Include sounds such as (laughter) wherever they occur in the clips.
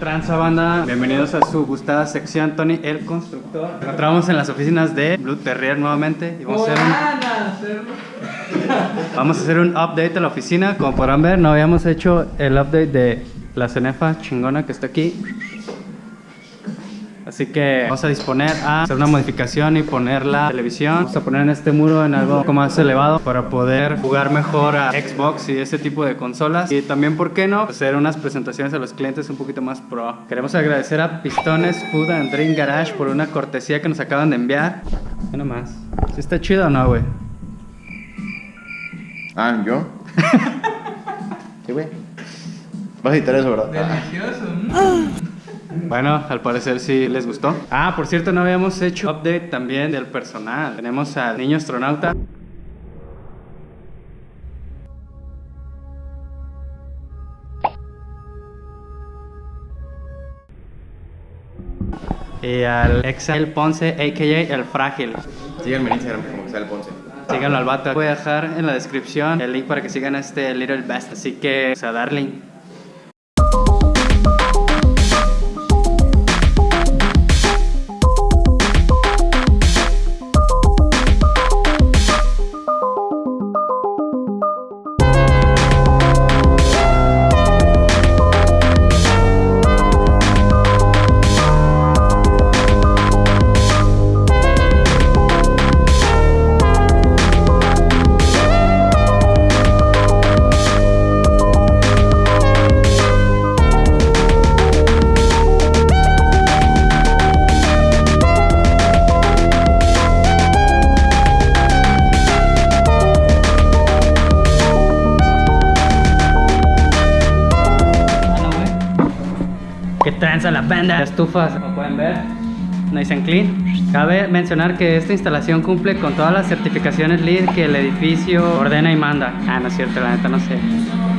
¿Qué tranza banda? Bienvenidos a su gustada sección Tony el Constructor. Nos encontramos en las oficinas de Blue Terrier nuevamente y vamos a hacer un, vamos a hacer un update de la oficina. Como podrán ver, no habíamos hecho el update de la cenefa chingona que está aquí. Así que vamos a disponer a hacer una modificación y poner la televisión. Vamos a poner en este muro en algo un poco más elevado para poder jugar mejor a Xbox y ese tipo de consolas. Y también, ¿por qué no? Hacer unas presentaciones a los clientes un poquito más pro. Queremos agradecer a Pistones Food and Drink Garage por una cortesía que nos acaban de enviar. Nada más. ¿Sí está chido o no, güey? Ah, ¿yo? (laughs) Sí, güey. Vas a editar eso, ¿verdad? Delicioso. Bueno, al parecer sí les gustó. Ah, por cierto, no habíamos hecho update también del personal. Tenemos al niño astronauta. Y al Excel Ponce, a.k.a. El Frágil. Síganme en Instagram como que sale Ponce. Síganlo al vato. Voy a dejar en la descripción el link para que sigan a este Little Best. Así que, o sea, darling. Que tranza la banda. Estufas, como pueden ver, nice and clean. Cabe mencionar que esta instalación cumple con todas las certificaciones LEED que el edificio ordena y manda. Ah, no es cierto, la neta no sé.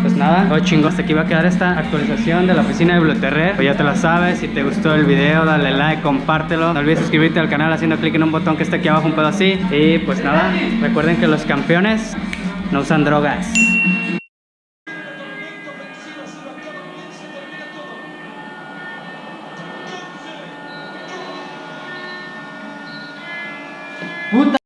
Pues nada, todo chingo. Hasta aquí va a quedar esta actualización de la oficina de Biblioterrer. Pues ya te la sabes, si te gustó el video, dale like, compártelo. No olvides suscribirte al canal haciendo clic en un botón que está aquí abajo, un pedo así. Y pues nada, recuerden que los campeones no usan drogas. Who